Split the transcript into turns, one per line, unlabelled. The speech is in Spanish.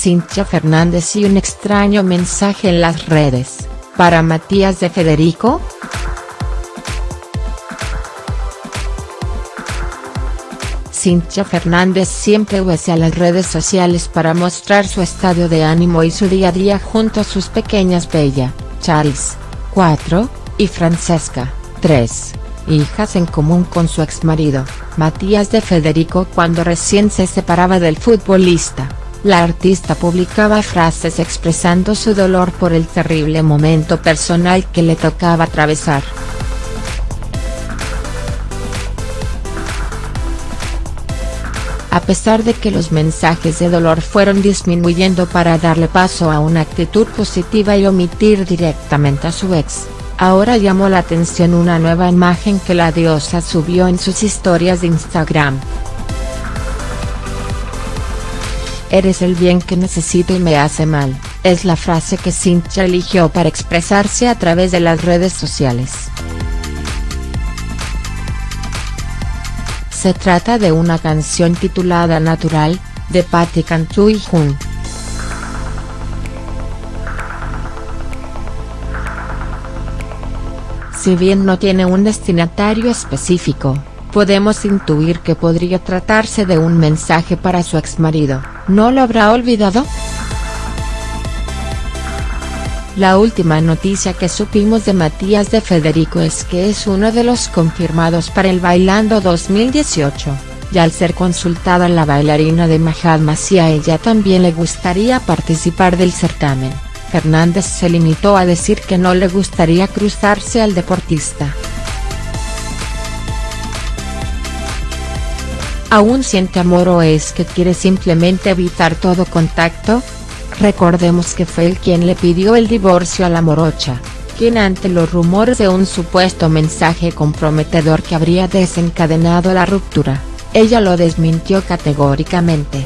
Cintia Fernández y un extraño mensaje en las redes, para Matías de Federico?. Cintia Fernández siempre usa las redes sociales para mostrar su estado de ánimo y su día a día junto a sus pequeñas Bella, Charles, 4, y Francesca, 3, hijas en común con su exmarido, Matías de Federico cuando recién se separaba del futbolista. La artista publicaba frases expresando su dolor por el terrible momento personal que le tocaba atravesar. A pesar de que los mensajes de dolor fueron disminuyendo para darle paso a una actitud positiva y omitir directamente a su ex, ahora llamó la atención una nueva imagen que la diosa subió en sus historias de Instagram. Eres el bien que necesito y me hace mal, es la frase que Cintia eligió para expresarse a través de las redes sociales. Se trata de una canción titulada Natural, de Patti Cantú y Jun. Si bien no tiene un destinatario específico, podemos intuir que podría tratarse de un mensaje para su exmarido, ¿no lo habrá olvidado?. La última noticia que supimos de Matías de Federico es que es uno de los confirmados para el Bailando 2018, y al ser consultada la bailarina de Mahatma si a ella también le gustaría participar del certamen, Fernández se limitó a decir que no le gustaría cruzarse al deportista. ¿Aún siente amor o es que quiere simplemente evitar todo contacto?, Recordemos que fue él quien le pidió el divorcio a la morocha, quien ante los rumores de un supuesto mensaje comprometedor que habría desencadenado la ruptura, ella lo desmintió categóricamente.